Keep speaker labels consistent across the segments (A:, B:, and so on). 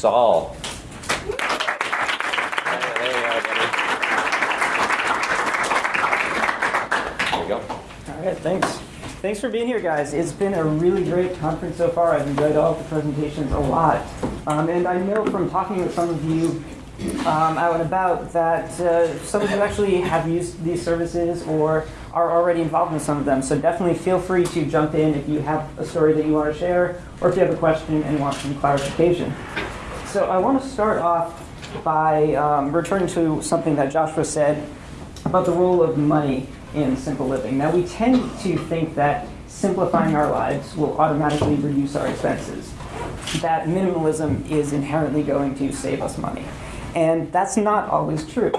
A: Saul.
B: All right, thanks. Thanks for being here, guys. It's been a really great conference so far. I've enjoyed all of the presentations a lot. Um, and I know from talking with some of you um, out and about that uh, some of you actually have used these services or are already involved in some of them. So definitely feel free to jump in if you have a story that you want to share or if you have a question and want some clarification. So I want to start off by um, returning to something that Joshua said about the role of money in simple living. Now, we tend to think that simplifying our lives will automatically reduce our expenses, that minimalism is inherently going to save us money. And that's not always true.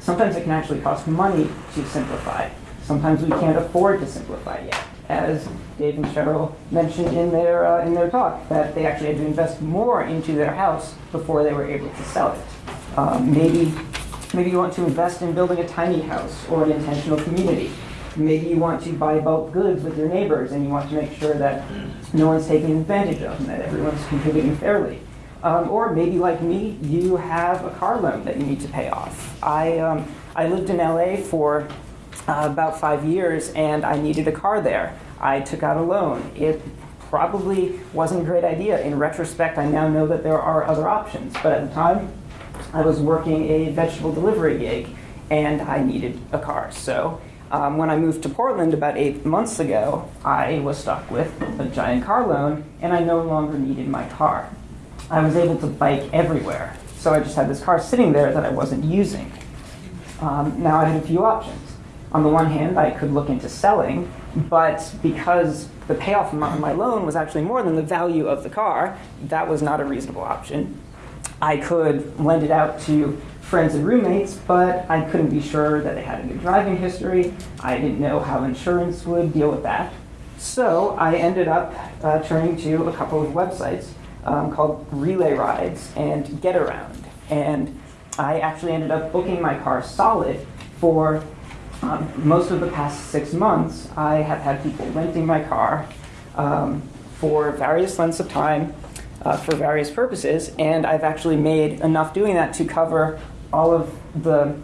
B: Sometimes it can actually cost money to simplify. Sometimes we can't afford to simplify yet. As Dave and Cheryl mentioned in their, uh, in their talk, that they actually had to invest more into their house before they were able to sell it. Um, maybe, maybe you want to invest in building a tiny house or an intentional community. Maybe you want to buy bulk goods with your neighbors and you want to make sure that no one's taking advantage of and that everyone's contributing fairly. Um, or maybe like me, you have a car loan that you need to pay off. I, um, I lived in LA for uh, about five years and I needed a car there. I took out a loan. It probably wasn't a great idea. In retrospect, I now know that there are other options. But at the time, I was working a vegetable delivery gig and I needed a car. So um, when I moved to Portland about eight months ago, I was stuck with a giant car loan and I no longer needed my car. I was able to bike everywhere. So I just had this car sitting there that I wasn't using. Um, now I had a few options. On the one hand, I could look into selling, but because the payoff amount of my loan was actually more than the value of the car, that was not a reasonable option. I could lend it out to friends and roommates, but I couldn't be sure that they had a good driving history. I didn't know how insurance would deal with that. So I ended up uh, turning to a couple of websites um, called Relay Rides and Get Around. And I actually ended up booking my car solid for um, most of the past six months. I have had people renting my car um, for various lengths of time uh, for various purposes, and I've actually made enough doing that to cover all of the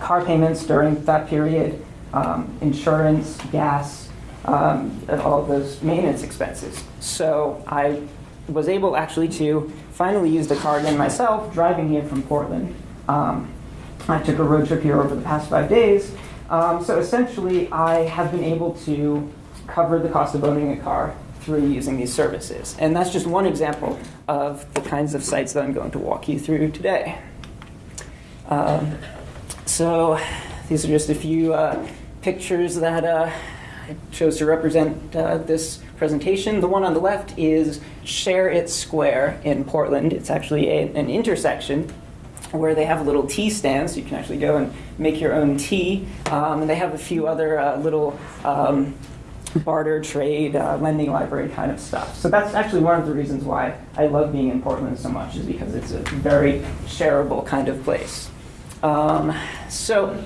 B: car payments during that period, um, insurance, gas, um, all of those maintenance expenses. So I was able actually to finally use the car again myself, driving here from Portland. Um, I took a road trip here over the past five days. Um, so essentially, I have been able to cover the cost of owning a car through using these services. And that's just one example of the kinds of sites that I'm going to walk you through today. Um, so these are just a few uh, pictures that uh, I chose to represent uh, this presentation. The one on the left is Share It Square in Portland. It's actually a, an intersection where they have a little tea stand, so you can actually go and make your own tea. Um, and they have a few other uh, little um, barter, trade, uh, lending library kind of stuff. So that's actually one of the reasons why I love being in Portland so much, is because it's a very shareable kind of place. Um, so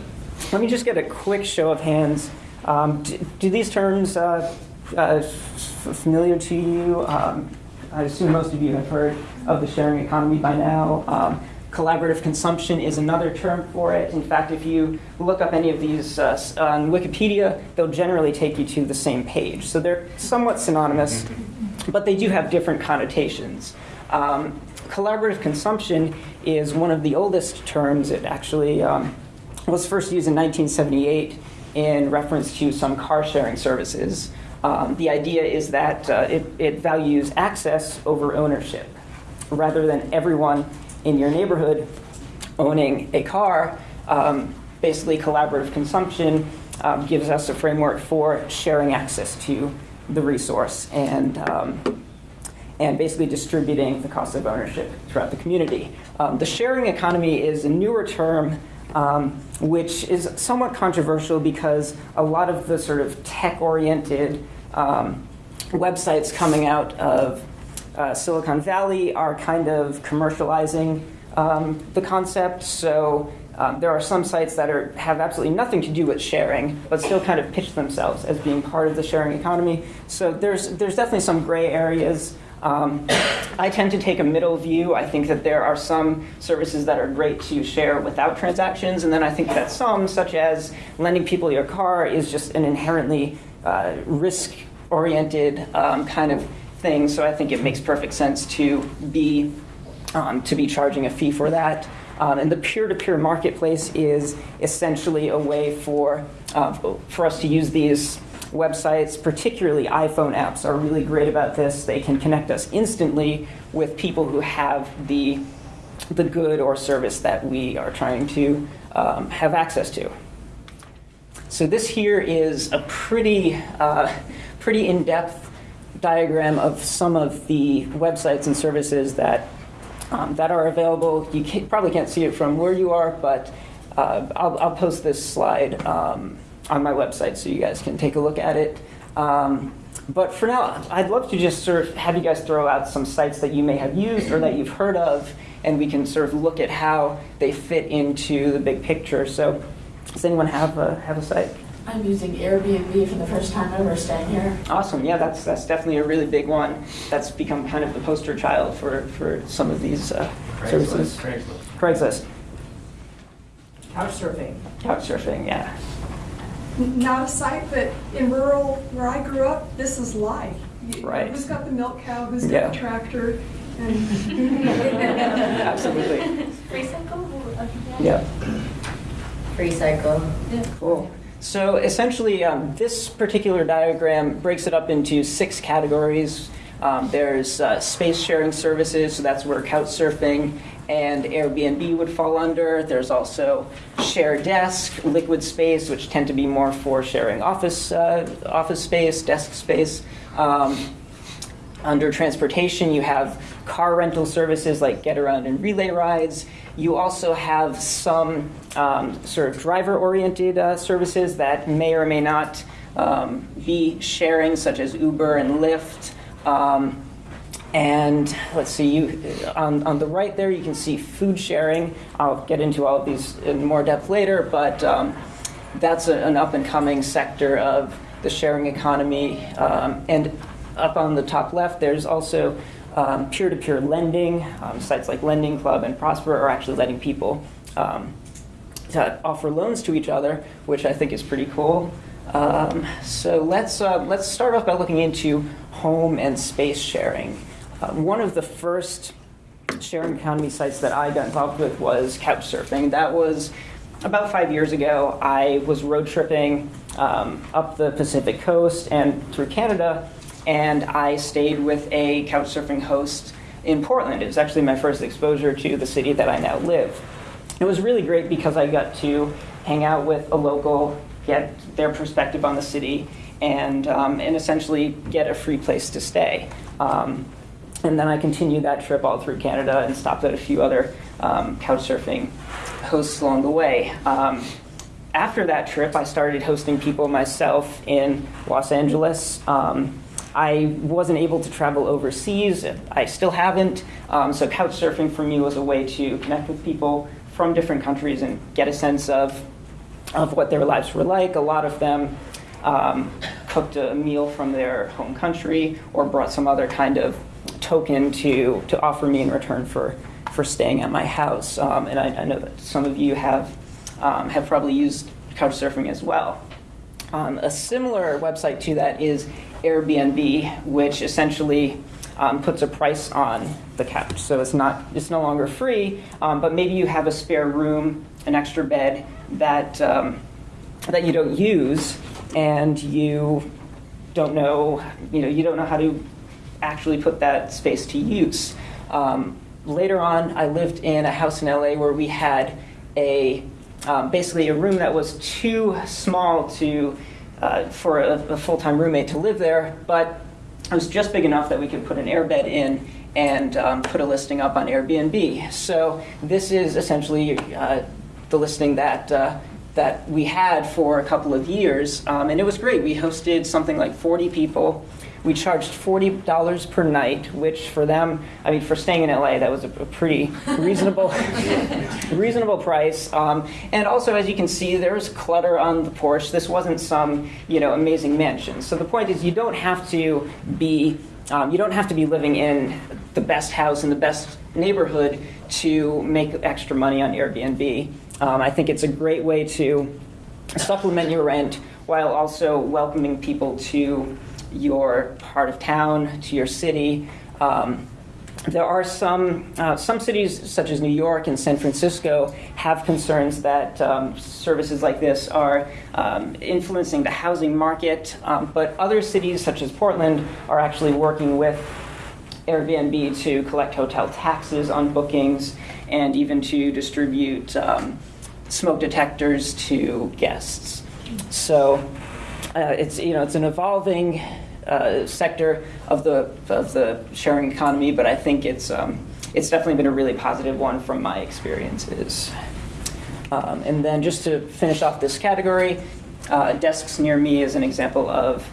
B: let me just get a quick show of hands. Um, do, do, these terms uh, uh, familiar to you? Um, I assume most of you have heard of the sharing economy by now. Um, collaborative consumption is another term for it. In fact, if you look up any of these uh, on Wikipedia, they'll generally take you to the same page. So they're somewhat synonymous, but they do have different connotations. Um, collaborative consumption is one of the oldest terms. It actually um, was first used in 1978 in reference to some car sharing services. Um, the idea is that uh, it, it values access over ownership. Rather than everyone in your neighborhood owning a car, um, basically collaborative consumption um, gives us a framework for sharing access to the resource and, um, and basically distributing the cost of ownership throughout the community. Um, the sharing economy is a newer term um, which is somewhat controversial because a lot of the sort of tech-oriented um, websites coming out of uh, Silicon Valley are kind of commercializing um, the concept. So um, there are some sites that are, have absolutely nothing to do with sharing, but still kind of pitch themselves as being part of the sharing economy. So there's, there's definitely some gray areas. Um, I tend to take a middle view. I think that there are some services that are great to share without transactions, and then I think that some, such as lending people your car, is just an inherently uh, risk oriented um, kind of thing. So I think it makes perfect sense to be um, to be charging a fee for that. Um, and the peer-to-peer marketplace is essentially a way for uh, for us to use these websites, particularly iPhone apps, are really great about this. They can connect us instantly with people who have the the good or service that we are trying to um, have access to. So this here is a pretty uh, pretty in-depth diagram of some of the websites and services that um, that are available. You can, probably can't see it from where you are, but uh, I'll, I'll, post this slide um, on my website so you guys can take a look at it. Um, but for now, I'd love to just sort of have you guys throw out some sites that you may have used or that you've heard of, and we can sort of look at how they fit into the big picture. So, does anyone have a, have a site?
C: I'm using Airbnb for the first time ever staying here.
B: Awesome. Yeah, that's that's definitely a really big one. That's become kind of the poster child for, for some of these uh, services.
D: Craigslist.
B: Craigslist.
E: Couchsurfing.
B: Couchsurfing, yeah.
F: Not a site, but in rural where I grew up, this is life. You-
B: Right.
F: Who's got the milk cow, Who's got the tractor, and
B: Absolutely.
C: Free cycle?
B: Yeah.
G: Free cycle.
B: Cool. So essentially, um, this particular diagram breaks it up into six categories. Um, there's uh, space sharing services, so that's where Couchsurfing and Airbnb would fall under. There's also Share Desk, Liquid Space, which tend to be more for sharing office uh, office space, desk space. Um, under transportation, you have car rental services like Get Around and Relay Rides. You also have some um, sort of driver oriented uh, services that may or may not um, be sharing, such as Uber and Lyft. Um, and let's see, you, on, on the right there, you can see food sharing. I'll get into all of these in more depth later, but um, that's a, an up and coming sector of the sharing economy. Um, and up on the top left, there's also um, peer-to-peer lending. Um, sites like Lending Club and Prosper are actually letting people um, to offer loans to each other, which I think is pretty cool. Um, so let's uh, let's start off by looking into home and space sharing. One of the first sharing economy sites that I got involved with was Couchsurfing. That was about five years ago. I was road tripping um, up the Pacific coast and through Canada, and I stayed with a couchsurfing host in Portland. It was actually my first exposure to the city that I now live. It was really great because I got to hang out with a local, get their perspective on the city, and, um, and essentially get a free place to stay. Um, and then I continued that trip all through Canada and stopped at a few other um, couchsurfing hosts along the way. Um, after that trip, I started hosting people myself in Los Angeles. Um, I wasn't able to travel overseas. I still haven't. Um, so couchsurfing for me was a way to connect with people from different countries and get a sense of of what their lives were like. A lot of them um, cooked a meal from their home country or brought some other kind of token to to offer me in return for for staying at my house. Um, and I, I, know that some of you have um, have probably used couchsurfing as well. Um, a similar website to that is Airbnb, which essentially um, puts a price on the couch. So it's not it's no longer free, um, but maybe you have a spare room, an extra bed that um, that you don't use, and you don't know you know you don't know how to actually put that space to use. Um, later on, I lived in a house in LA where we had a um, basically a room that was too small to uh, for a, a full-time roommate to live there, but it was just big enough that we could put an airbed in and um, put a listing up on Airbnb. So this is essentially uh, the listing that uh, that we had for a couple of years, um, and it was great. We hosted something like 40 people. We charged $40 per night, which for them, I mean, for staying in LA, that was a, a pretty reasonable, reasonable price. Um, and also, as you can see, there's clutter on the porch. This wasn't some, you know, amazing mansion. So the point is, you don't have to be, um, you don't have to be living in the best house in the best neighborhood to make extra money on Airbnb. Um, I think it's a great way to supplement your rent while also welcoming people to your part of town, to your city. Um, there are some uh, some cities, such as New York and San Francisco, have concerns that um, services like this are um, influencing the housing market. Um, but other cities, such as Portland, are actually working with Airbnb to collect hotel taxes on bookings and even to distribute um, smoke detectors to guests. So uh, it's you know it's an evolving uh, sector of the of the sharing economy, but I think it's um, it's definitely been a really positive one from my experiences. Um, and then just to finish off this category, uh, desks near me is an example of,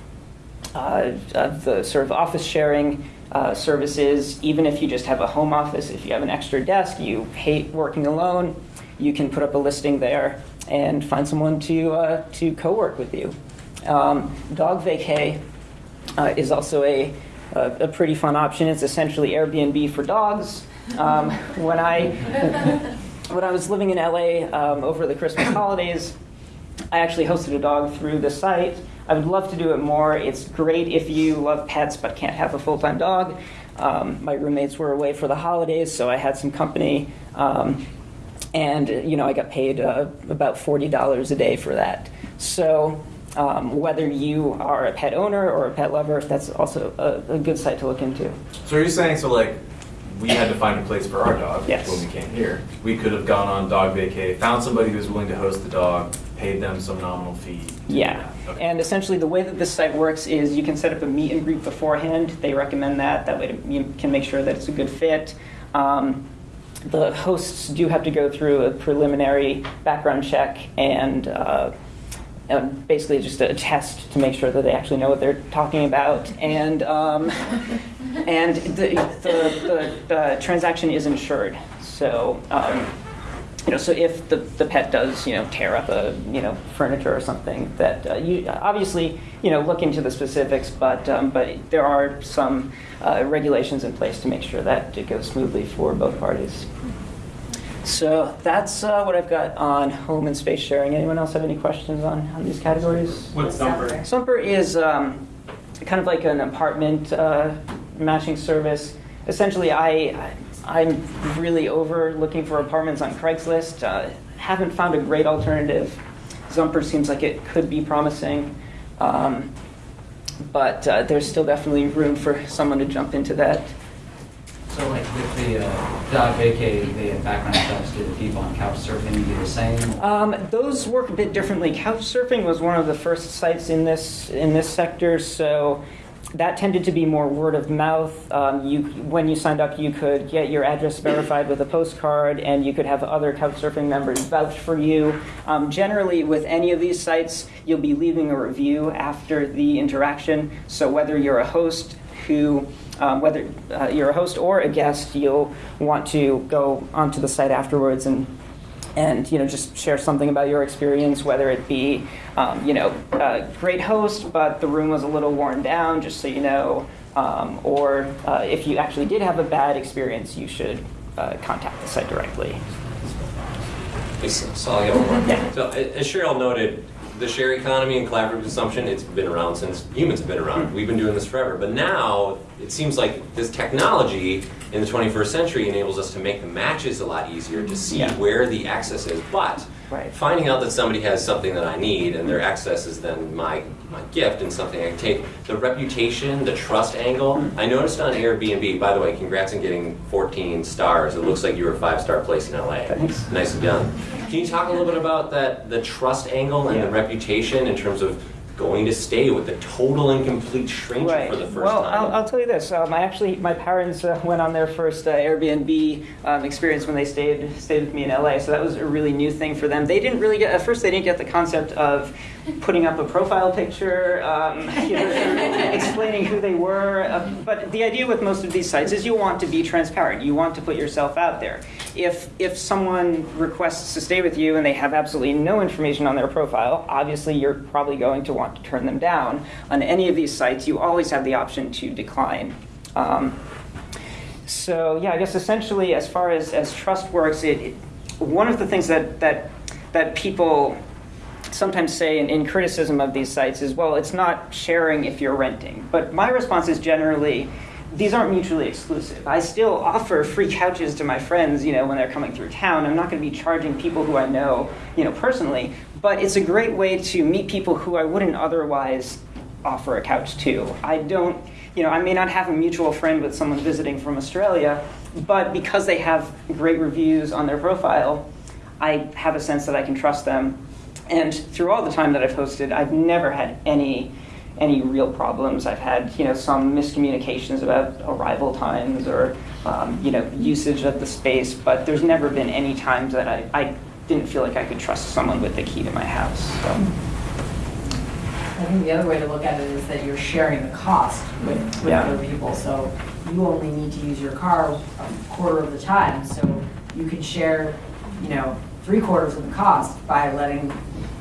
B: uh, of the sort of office sharing uh, services. Even if you just have a home office, if you have an extra desk, you hate working alone, you can put up a listing there and find someone to uh, to co-work with you. Um, Dog Vacay uh, is also a, a, a pretty fun option. It's essentially Airbnb for dogs. Um, when I when I was living in LA um, over the Christmas holidays, I actually hosted a dog through the site. I would love to do it more. It's great if you love pets but can't have a full time dog. Um, my roommates were away for the holidays, so I had some company. Um, and you know, I got paid uh, about forty dollars a day for that. So um, whether you are a pet owner or a pet lover, that's also a, a good site to look into.
D: So are you saying so like we had to find a place for our dog
B: Yes.
D: when we came here? We could have gone on dog vacay, found somebody who was willing to host the dog, paid them some nominal fee.
B: Yeah.
D: Okay.
B: and essentially the way that this site works is you can set up a meet and greet beforehand. They recommend that. That way you can make sure that it's a good fit. Um, the hosts do have to go through a preliminary background check and uh, uh, basically just a test to make sure that they actually know what they're talking about. And um, and the, the, the, the transaction is insured. So um, you know, so if the, the pet does, you know, tear up a, you know, furniture or something, that uh, you obviously, you know, look into the specifics, but um, but there are some uh, regulations in place to make sure that it goes smoothly for both parties. So that's uh, what I've got on home and space sharing. Anyone else have any questions on, on these categories?
G: What's Zumper?
B: Zumper is um, kind of like an apartment uh, matching service. Essentially, I I'm really over looking for apartments on Craigslist. Uh, haven't found a great alternative. Zumper seems like it could be promising, um, but uh, there's still definitely room for someone to jump into that.
E: The uh, they have background checks, do the people on couch surfing do the same?
B: Um, those work a bit differently. Couchsurfing was one of the first sites in this in this sector, so that tended to be more word of mouth. Um, you, when you signed up, you could get your address verified with a postcard, and you could have other Couchsurfing members vouch for you. Um, generally, with any of these sites, you'll be leaving a review after the interaction. So whether you're a host who um, whether uh, you're a host or a guest, you'll want to go onto the site afterwards and and you know just share something about your experience, whether it be um, you know a great host, but the room was a little worn down, just so you know, um, or uh, if you actually did have a bad experience, you should uh, contact the site directly.
A: So so I'll get one more.
B: Yeah.
A: So as Cheryl noted, the share economy and collaborative consumption, it's been around since humans have been around. Hmm. We've been doing this forever. But now it seems like this technology in the 21st century enables us to make the matches a lot easier to see
B: Yeah.
A: where the access is. But
B: Right.
A: finding out that somebody has something that I need and their access is then my, my gift and something I take, the reputation, the trust angle. I noticed on Airbnb, by the way, congrats on getting 14 stars. It looks like you were a five star place in LA.
B: Thanks.
A: Nicely done. Can you talk a little bit about that, the trust angle and the reputation in terms of going to stay with a total and complete stranger
B: Right.
A: for the first
B: well,
A: time?
B: I'll, I'll tell you this. Um, I actually, my parents uh, went on their first uh, Airbnb um, experience when they stayed stayed with me in LA. So that was a really new thing for them. They didn't really get at first. They didn't get the concept of putting up a profile picture, um, you know, explaining who they were. Uh, but the idea with most of these sites is you want to be transparent. You want to put yourself out there. If if someone requests to stay with you and they have absolutely no information on their profile, obviously you're probably going to want to turn them down. On any of these sites, you always have the option to decline. Um, so yeah, I guess essentially, as far as, as trust works, it, it one of the things that that that people sometimes say in, in criticism of these sites is, well, it's not sharing if you're renting. But my response is generally, these aren't mutually exclusive. I still offer free couches to my friends, you know, when they're coming through town. I'm not going to be charging people who I know, you know, personally. But it's a great way to meet people who I wouldn't otherwise offer a couch to. I don't, you know, I may not have a mutual friend with someone visiting from Australia, but because they have great reviews on their profile, I have a sense that I can trust them. And through all the time that I've hosted, I've never had any any real problems. I've had you know some miscommunications about arrival times or um, you know usage of the space, but there's never been any times that I, I didn't feel like I could trust someone with the key to my house. So.
H: I think the other way to look at it is that you're sharing the cost with, with
B: Yeah.
H: other people. So you only need to use your car a quarter of the time. So you can share, you know, three quarters of the cost by letting,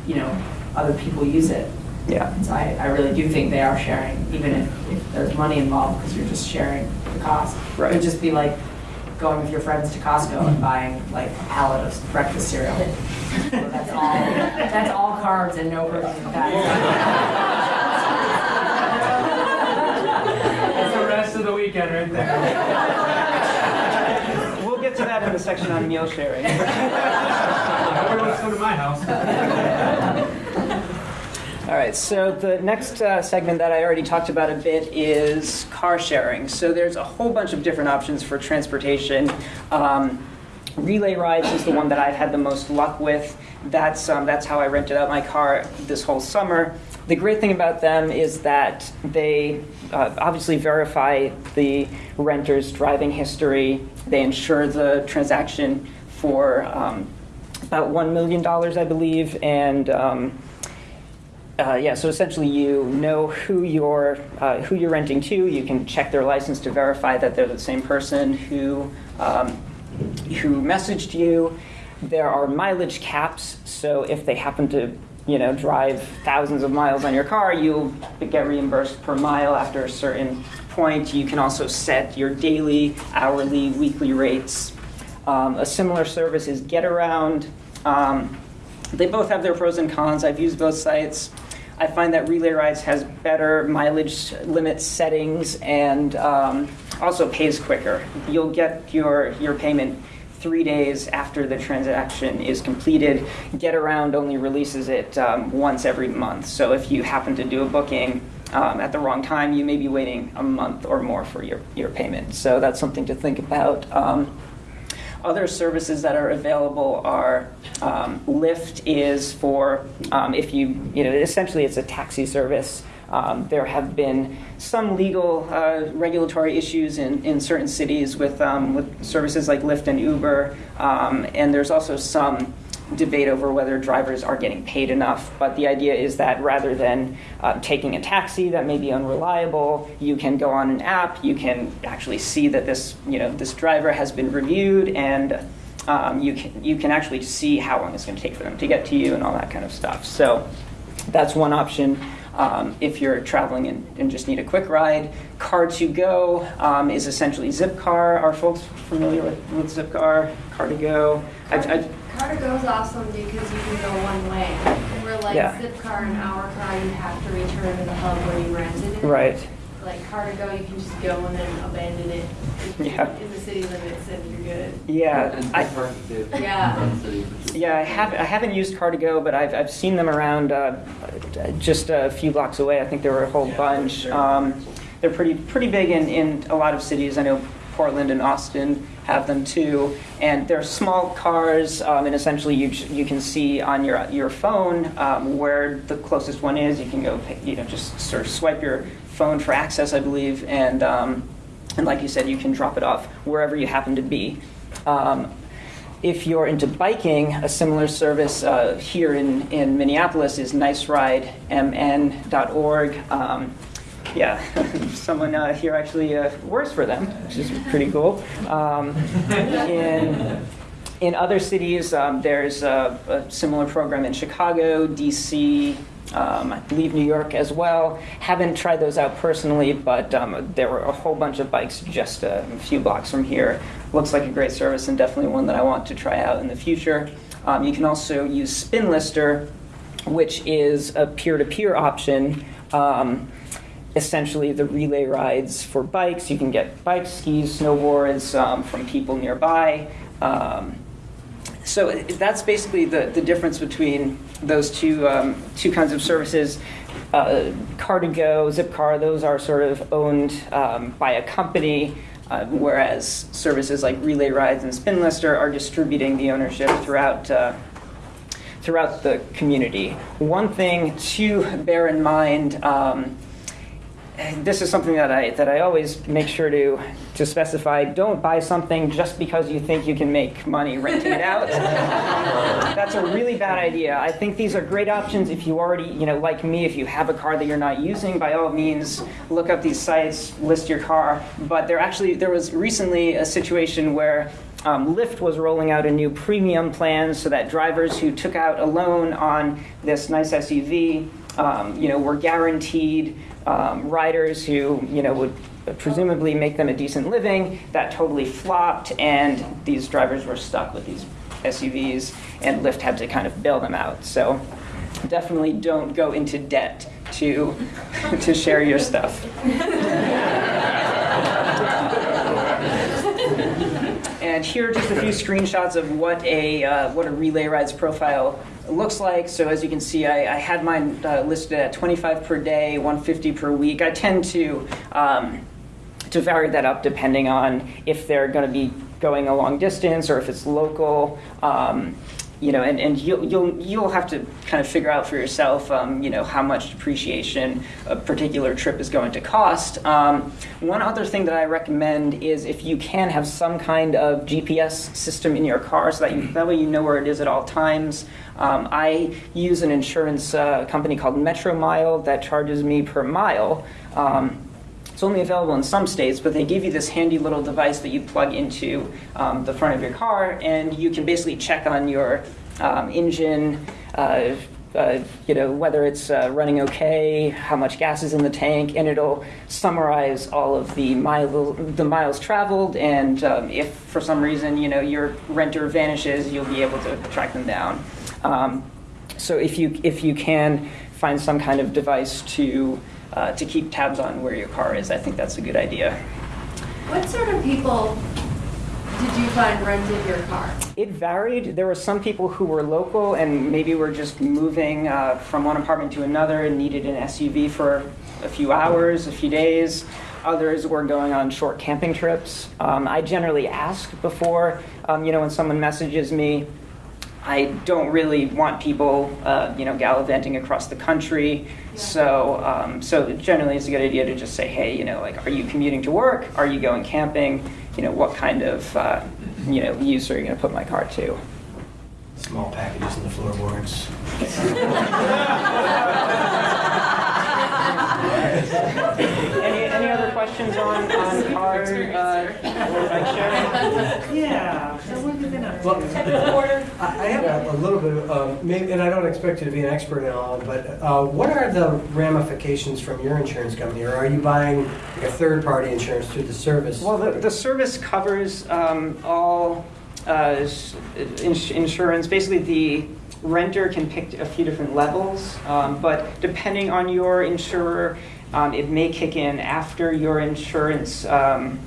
H: you know, other people use it.
B: Yeah.
H: And so I, I really do think they are sharing, even if, if there's money involved, because you're just sharing the cost.
B: Right.
H: It would just be like going with your friends to Costco and mm-hmm. buying like a pallet of breakfast cereal. So That's all, that's all carbs and no protein and.
D: That's the rest of the weekend right there.
B: We'll get to that in the section on meal sharing.
D: Come to my house.
B: All right, so the next uh, segment that I already talked about a bit is car sharing. So there's a whole bunch of different options for transportation. Um, Relay rides is the one that I've had the most luck with. That's um, that's how I rented out my car this whole summer. The great thing about them is that they uh, obviously verify the renter's driving history. They insure the transaction for um, about one million dollars, I believe, and um, uh, yeah, so essentially you know who you're uh, who you're renting to. You can check their license to verify that they're the same person who um, who messaged you. There are mileage caps, so if they happen to you know drive thousands of miles on your car, you'll get reimbursed per mile after a certain point. You can also set your daily, hourly, weekly rates. Um, a similar service is GetAround. Um, they both have their pros and cons. I've used both sites. I find that Relay Rides has better mileage limit settings and um, also pays quicker. You'll get your, your payment three days after the transaction is completed. GetAround only releases it um, once every month. So if you happen to do a booking um, at the wrong time, you may be waiting a month or more for your, your payment. So that's something to think about. Um, other services that are available are um, Lyft is for um, if you you know essentially it's a taxi service. Um, there have been some legal uh, regulatory issues in, in certain cities with um, with services like Lyft and Uber, um, and there's also some debate over whether drivers are getting paid enough. But the idea is that rather than uh, taking a taxi that may be unreliable, you can go on an app. You can actually see that this, you know, this driver has been reviewed, and um, you can you can actually see how long it's going to take for them to get to you and all that kind of stuff. So that's one option. Um, if you're traveling and, and just need a quick ride, Car2Go um, is essentially Zipcar. Are folks familiar with, with Zipcar? Car2Go. I've, I've,
I: Car2Go is awesome because you can go one way. Where like
B: Yeah.
I: Zipcar and HourCar, you have to return to the hub where you rented it.
B: right.
I: Like Car2Go, you can just go and then abandon it
B: Yeah.
I: in the city limits and you're good.
B: Yeah, I,
I: Yeah.
B: yeah, I have I haven't used Car2Go, but I've I've seen them around uh, just a few blocks away. I think there were a whole bunch. Um, they're pretty pretty big in, in a lot of cities. I know Portland and Austin have them too, and they're small cars. Um, and essentially, you you can see on your your phone um, where the closest one is. You can go, you know, just sort of swipe your phone for access, I believe, and um, and like you said, you can drop it off wherever you happen to be. Um, if you're into biking, a similar service uh, here in, in Minneapolis is niceridemn.org. Um, yeah, someone uh, here actually uh, works for them, which is pretty cool. Um, in, in other cities, um, there's a, a similar program in Chicago, DC, um, I believe New York as well. Haven't tried those out personally, but um, there were a whole bunch of bikes just a few blocks from here. Looks like a great service and definitely one that I want to try out in the future. Um, you can also use Spinlister, which is a peer-to-peer option. Um, essentially, the relay rides for bikes. You can get bikes, skis, snowboards um, from people nearby. Um, so that's basically the, the difference between those two, um, two kinds of services. Uh, Car2Go, Zipcar, those are sort of owned um, by a company, uh, whereas services like Relay Rides and Spinlister are distributing the ownership throughout, uh, throughout the community. One thing to bear in mind um, this is something that I that I always make sure to to specify. Don't buy something just because you think you can make money renting it out. That's a really bad idea. I think these are great options if you already, you know, like me, if you have a car that you're not using, by all means, look up these sites, list your car. But there actually there was recently a situation where um, Lyft was rolling out a new premium plan so that drivers who took out a loan on this nice SUV, um, you know, were guaranteed um, riders who, you know, would presumably make them a decent living. That totally flopped, and these drivers were stuck with these SUVs, and Lyft had to kind of bail them out. So definitely don't go into debt to to share your stuff. And here are just a few screenshots of what a uh, what a relay rides profile looks like. So as you can see, I, I had mine uh, listed at 25 per day, 150 per week. I tend to um, to vary that up depending on if they're going to be going a long distance or if it's local. Um, you know, and, and you'll, you'll, you'll have to kind of figure out for yourself, um, you know, how much depreciation a particular trip is going to cost. Um, one other thing that I recommend is if you can have some kind of GPS system in your car so that, you, that way you know where it is at all times. Um, I use an insurance uh, company called Metromile that charges me per mile. Um, it's only available in some states, but they give you this handy little device that you plug into um, the front of your car, and you can basically check on your um, engine, uh, uh, you know, whether it's uh, running okay, how much gas is in the tank, and it'll summarize all of the, mile, the miles traveled. And um, if for some reason, you know, your renter vanishes, you'll be able to track them down. Um, so if you if you can find some kind of device to uh, to keep tabs on where your car is. I think that's a good idea.
I: What sort of people did you find rented your car?
B: It varied. There were some people who were local and maybe were just moving uh, from one apartment to another and needed an SUV for a few hours, a few days. Others were going on short camping trips. Um, I generally ask before, um, you know, when someone messages me, I don't really want people, uh, you know, gallivanting across the country. Yeah. So, um, so generally, it's a good idea to just say, hey, you know, like, are you commuting to work? Are you going camping? You know, what kind of, uh, you know, use are you going to put my car to?
J: Small packages in the floorboards.
B: any, any other questions on, on car uh, or bike sharing?
J: Yeah. Well, I I have a- a little bit of, um, maybe, and I don't expect you to be an expert in all, but uh, what are the ramifications from your insurance company? Or are you buying like a third-party insurance through the service?
B: Well, the, the service covers um, all uh, ins- insurance. Basically, the renter can pick a few different levels, um, but depending on your insurer, um, it may kick in after your insurance, um,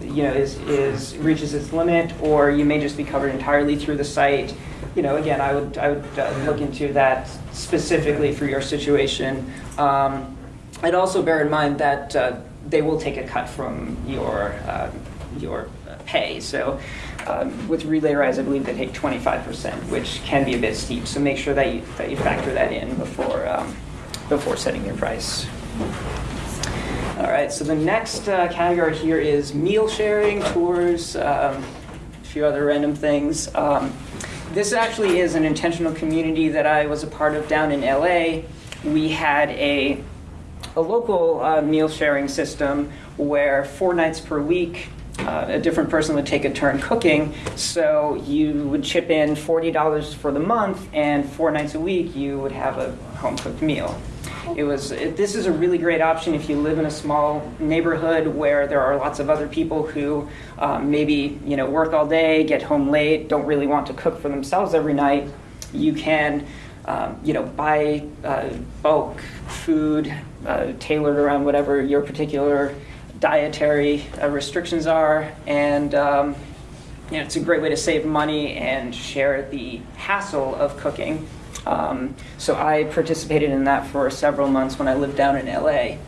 B: you know, is, is reaches its limit, or you may just be covered entirely through the site. You know, again, I would I would uh, look into that specifically for your situation. Um, I'd also bear in mind that uh, they will take a cut from your uh, your pay. So um, with relay rides, I believe they take 25%, which can be a bit steep. So make sure that you that you factor that in before um, before setting your price. All right. So the next uh, category here is meal sharing, tours. Um, if few other random things. Um, this actually is an intentional community that I was a part of down in LA. We had a a local uh, meal sharing system where four nights per week uh, a different person would take a turn cooking. So you would chip in $40 for the month, and four nights a week you would have a home cooked meal. It was. It, this is a really great option if you live in a small neighborhood where there are lots of other people who um, maybe you know work all day, get home late, don't really want to cook for themselves every night. You can um, you know, buy uh, bulk food uh, tailored around whatever your particular dietary uh, restrictions are, and um, you know, it's a great way to save money and share the hassle of cooking. Um, so I participated in that for several months when I lived down in LA.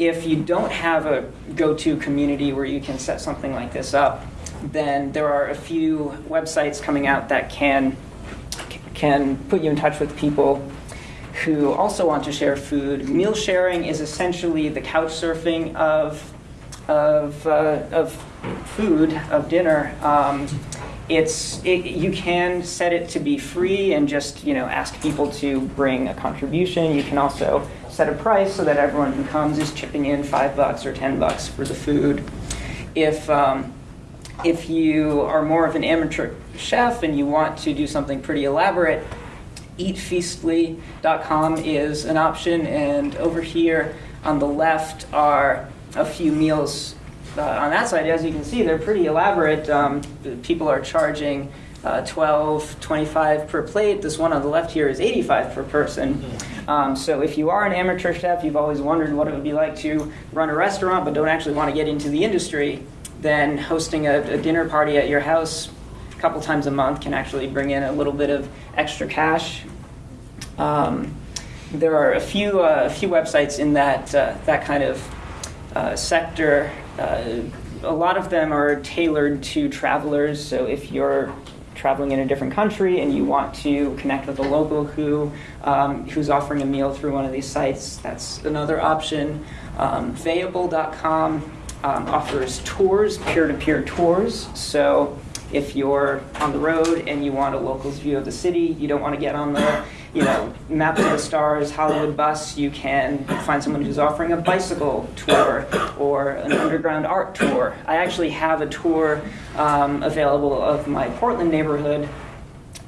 B: If you don't have a go-to community where you can set something like this up, then there are a few websites coming out that can can put you in touch with people who also want to share food. Meal sharing is essentially the couch surfing of of, uh, of food of dinner. Um, it's it, you can set it to be free and just you know ask people to bring a contribution. You can also set a price so that everyone who comes is chipping in five bucks or ten bucks for the food. If um, if you are more of an amateur chef and you want to do something pretty elaborate, eatfeastly.com is an option. And over here on the left are a few meals uh, on that side. As you can see, they're pretty elaborate. Um, people are charging uh, 12, 25 per plate. This one on the left here is 85 per person. Um, so if you are an amateur chef, you've always wondered what it would be like to run a restaurant but don't actually want to get into the industry, then hosting a, a dinner party at your house a couple times a month can actually bring in a little bit of extra cash. Um, there are a few uh, a few websites in that uh, that kind of uh, sector. Uh, a lot of them are tailored to travelers. So if you're traveling in a different country and you want to connect with a local who um, who's offering a meal through one of these sites, that's another option. Um, Vayable.com um, offers tours, peer-to-peer tours. So if you're on the road and you want a local's view of the city, you don't want to get on the you know, Map to the Stars Hollywood bus, you can find someone who's offering a bicycle tour or an underground art tour. I actually have a tour um, available of my Portland neighborhood.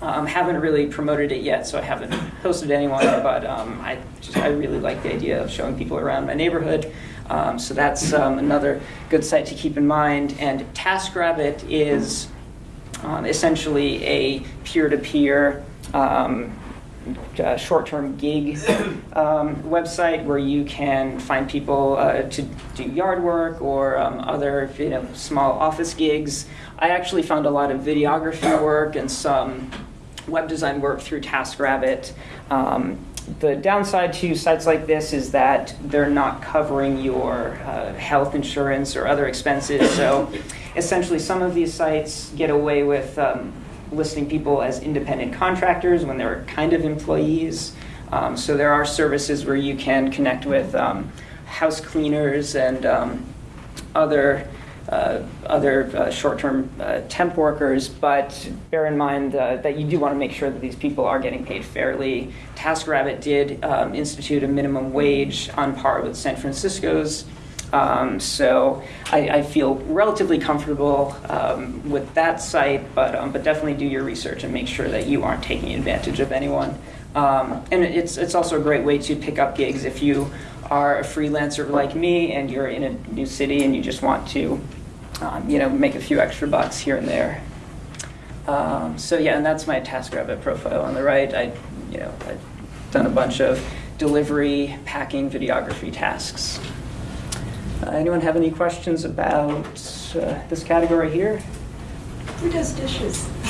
B: Um, haven't really promoted it yet, so I haven't hosted anyone, but um, I just I really like the idea of showing people around my neighborhood. Um, so that's um, another good site to keep in mind. And TaskRabbit is um, essentially a peer-to-peer um, uh, short-term gig um, website where you can find people uh, to do yard work or um, other you know small office gigs. I actually found a lot of videography work and some web design work through TaskRabbit. Um, the downside to sites like this is that they're not covering your uh, health insurance or other expenses. So essentially, some of these sites get away with um, listing people as independent contractors when they're kind of employees. Um, so there are services where you can connect with um, house cleaners and um, other uh, other uh, short-term uh, temp workers, but bear in mind uh, that you do want to make sure that these people are getting paid fairly. TaskRabbit did um, institute a minimum wage on par with San Francisco's. Um, so I, I, feel relatively comfortable um, with that site, but um, but definitely do your research and make sure that you aren't taking advantage of anyone. Um, and it's it's also a great way to pick up gigs if you are a freelancer like me and you're in a new city and you just want to um, you know make a few extra bucks here and there. Um, so yeah, and that's my TaskRabbit profile on the right. I you know I've done a bunch of delivery, packing, videography tasks. Uh, anyone have any questions about uh, this category here?
F: Who does dishes?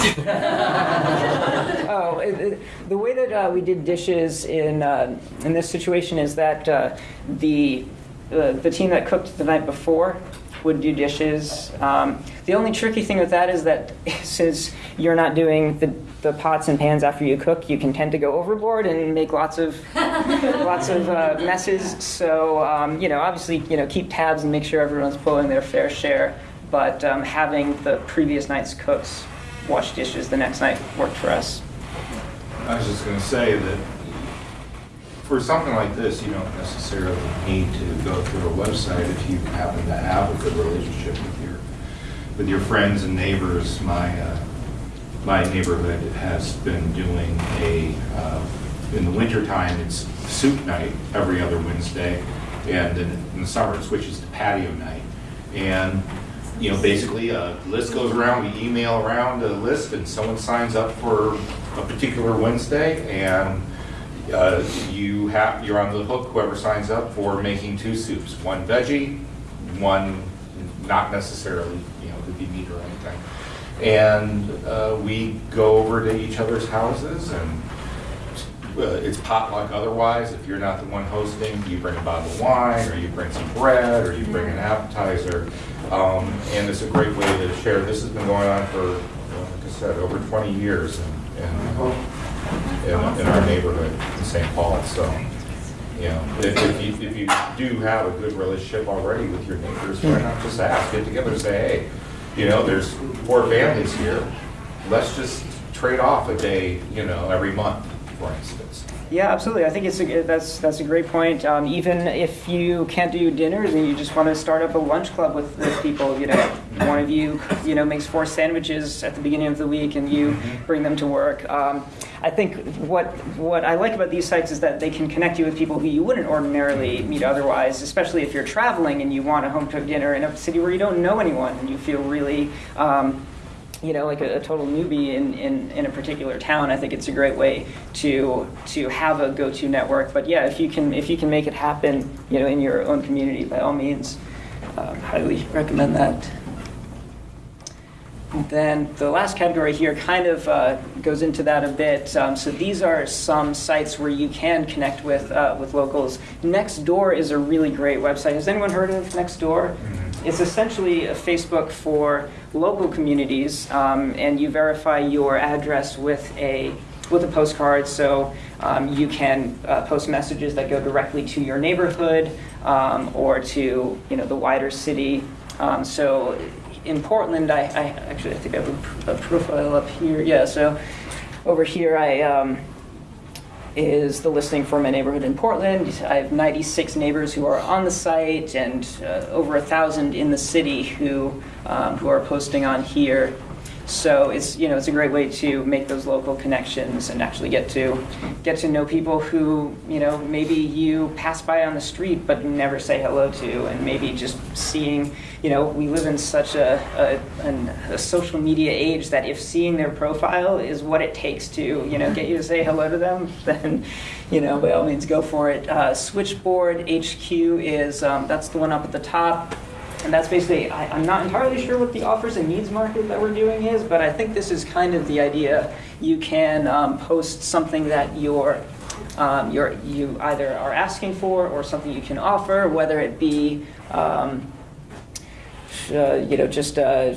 B: oh, it, it, the way that uh, we did dishes in uh, in this situation is that uh, the uh, the team that cooked the night before would do dishes. Um, the only tricky thing with that is that since you're not doing the, the pots and pans after you cook, you can tend to go overboard and make lots of lots of uh, messes. So um, you know, obviously, you know, keep tabs and make sure everyone's pulling their fair share. but um, having the previous night's cooks wash dishes the next night worked for us.
K: I was just gonna say that for something like this, you don't necessarily need to go through a website if you happen to have a good relationship with your, with your friends and neighbors. My, uh, my neighborhood has been doing a, uh, in the wintertime, it's soup night every other Wednesday, and in in the summer, it switches to patio night. And, you know, basically, a list goes around, we email around a list, and someone signs up for a particular Wednesday, and uh, you have, you're on the hook, whoever signs up, for making two soups, one veggie, one not necessarily, you know, could be meat or anything. And uh, we go over to each other's houses, and uh, it's potluck otherwise. If you're not the one hosting, you bring a bottle of wine, or you bring some bread, or you bring an appetizer. Um, And it's a great way to share. This has been going on for, like I said, over 20 years in, in in, in our neighborhood in St. Paul, so, you know, if, if you, if you do have a good relationship already with your neighbors, why not just ask, get together and say, hey, you know, there's four families here, let's just trade off a day, you know, every month, for instance.
B: Yeah, absolutely. I think it's a, that's that's a great point. Um, even if you can't do dinners and you just want to start up a lunch club with, with people, you know, one of you you know makes four sandwiches at the beginning of the week and you bring them to work. Um, I think what what I like about these sites is that they can connect you with people who you wouldn't ordinarily meet otherwise, especially if you're traveling and you want a home cooked dinner in a city where you don't know anyone and you feel really. Um, you know, like a, a total newbie in, in, in a particular town, I think it's a great way to to have a go-to network. But yeah, if you can if you can make it happen, you know, in your own community, by all means, um, highly recommend that. Then the last category here kind of uh, goes into that a bit. Um, so these are some sites where you can connect with uh, with locals. Nextdoor is a really great website. Has anyone heard of Nextdoor? It's essentially a Facebook for local communities, um, and you verify your address with a with a postcard. So um, you can uh, post messages that go directly to your neighborhood um, or to you know the wider city. Um, so in Portland, I, I actually I think I have a, profile up here. Yeah, so over here I. Um, is the listing for my neighborhood in Portland. I have 96 neighbors who are on the site and uh, over a thousand in the city who um, who are posting on here. So it's you know it's a great way to make those local connections and actually get to get to know people who you know maybe you pass by on the street but never say hello to, and maybe just seeing you know we live in such a a, an, a social media age that if seeing their profile is what it takes to you know get you to say hello to them, then you know by all means go for it. Uh, Switchboard HQ is um, that's the one up at the top. And that's basically, I, I'm not entirely sure what the offers and needs market that we're doing is, but I think this is kind of the idea. You can um, post something that you're, um, you're, you either are asking for or something you can offer, whether it be, um, uh, you know, just uh,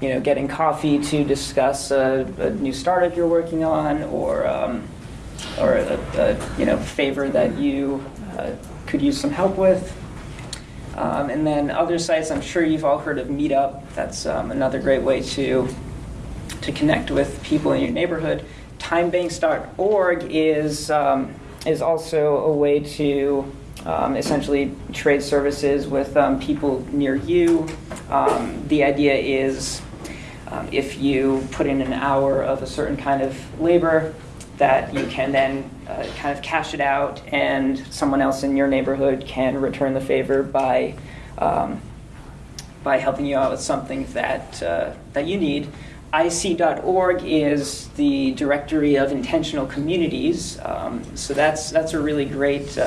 B: you know, getting coffee to discuss a, a new startup you're working on, or um, or a, a you know favor that you uh, could use some help with. Um, and then other sites, I'm sure you've all heard of Meetup. That's um, another great way to to connect with people in your neighborhood. Timebanks.org is um, is also a way to um, essentially trade services with um, people near you. Um, the idea is if you put in an hour of a certain kind of labor, that you can then uh, kind of cash it out, and someone else in your neighborhood can return the favor by um, by helping you out with something that uh, that you need. IC.org is the directory of intentional communities, um, so that's that's a really great.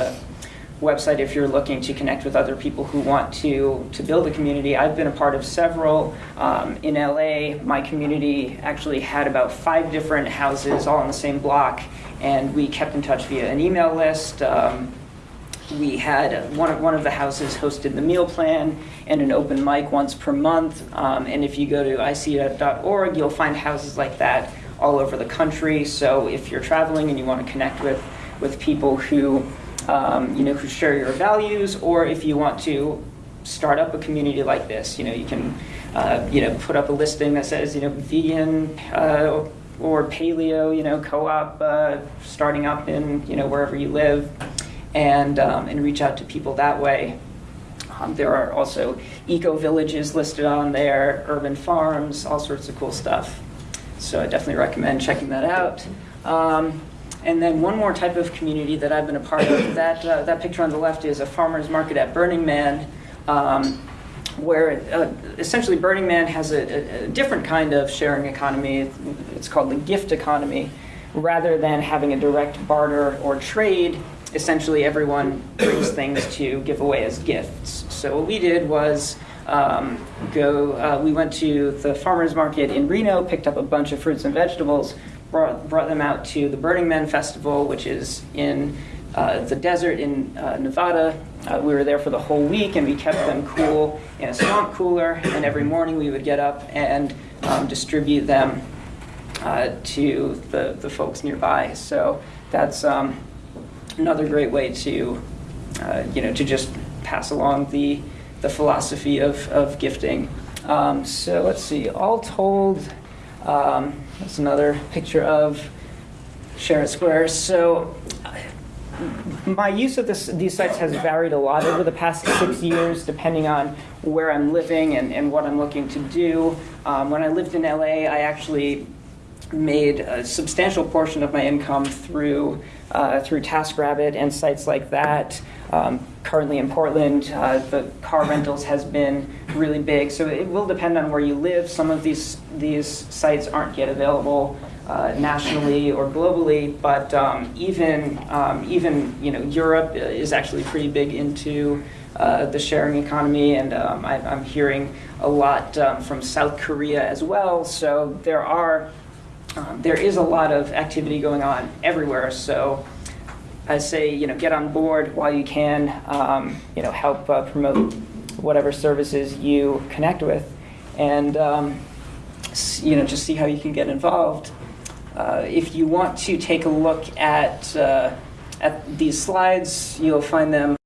B: Website if you're looking to connect with other people who want to to build a community. I've been a part of several um, in LA. My community actually had about five different houses all on the same block, and we kept in touch via an email list. Um, we had one of one of the houses hosted the meal plan and an open mic once per month. Um, and if you go to ic.org, you'll find houses like that all over the country. So if you're traveling and you want to connect with with people who um, you know, who share your values, or if you want to start up a community like this. You know, you can, uh, you know, put up a listing that says, you know, vegan uh, or paleo, you know, co-op uh, starting up in, you know, wherever you live, and um, and reach out to people that way. Um, there are also eco villages listed on there, urban farms, all sorts of cool stuff. So I definitely recommend checking that out. Um, and then one more type of community that I've been a part of, that, uh, that picture on the left is a farmer's market at Burning Man, um, where uh, essentially Burning Man has a, a, different kind of sharing economy. It's called the gift economy. Rather than having a direct barter or trade, essentially everyone brings things to give away as gifts. So what we did was um, go, uh, we went to the farmer's market in Reno, picked up a bunch of fruits and vegetables, brought, brought them out to the Burning Man Festival, which is in uh, the desert in uh, Nevada. Uh, we were there for the whole week and we kept them cool in a swamp cooler. And every morning we would get up and um, distribute them uh, to the, the folks nearby. So that's um, another great way to, uh, you know, to just pass along the, the philosophy of, of gifting. Um, so let's see, all told, um, that's another picture of Sharon Square. So my use of this, these sites has varied a lot over the past six years, depending on where I'm living and, and what I'm looking to do. Um, when I lived in LA, I actually made a substantial portion of my income through uh, through TaskRabbit and sites like that. Um, currently in Portland, uh, the car rentals has been really big, so it will depend on where you live. Some of these these sites aren't yet available uh, nationally or globally, but um, even um, even you know Europe is actually pretty big into uh, the sharing economy, and um, I, I'm hearing a lot um, from South Korea as well. So there are um, there is a lot of activity going on everywhere. So I say, you know, get on board while you can. Um, you know, help uh, promote whatever services you connect with, and um, you know, just see how you can get involved. Uh, if you want to take a look at uh, at these slides, you'll find them